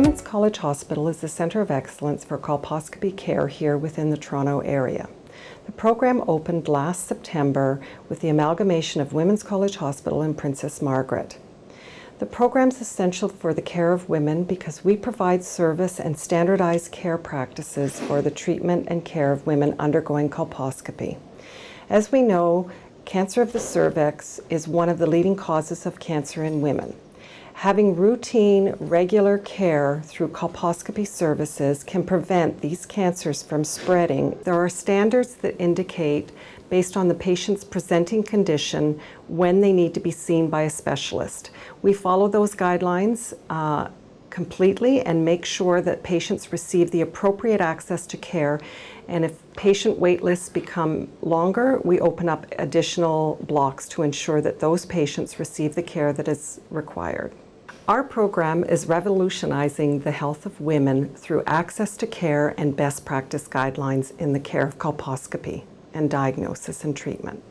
Women's College Hospital is the centre of excellence for colposcopy care here within the Toronto area. The program opened last September with the amalgamation of Women's College Hospital and Princess Margaret. The program is essential for the care of women because we provide service and standardized care practices for the treatment and care of women undergoing colposcopy. As we know, cancer of the cervix is one of the leading causes of cancer in women. Having routine, regular care through colposcopy services can prevent these cancers from spreading. There are standards that indicate, based on the patient's presenting condition, when they need to be seen by a specialist. We follow those guidelines uh, completely and make sure that patients receive the appropriate access to care. And if patient wait lists become longer, we open up additional blocks to ensure that those patients receive the care that is required. Our program is revolutionizing the health of women through access to care and best practice guidelines in the care of colposcopy and diagnosis and treatment.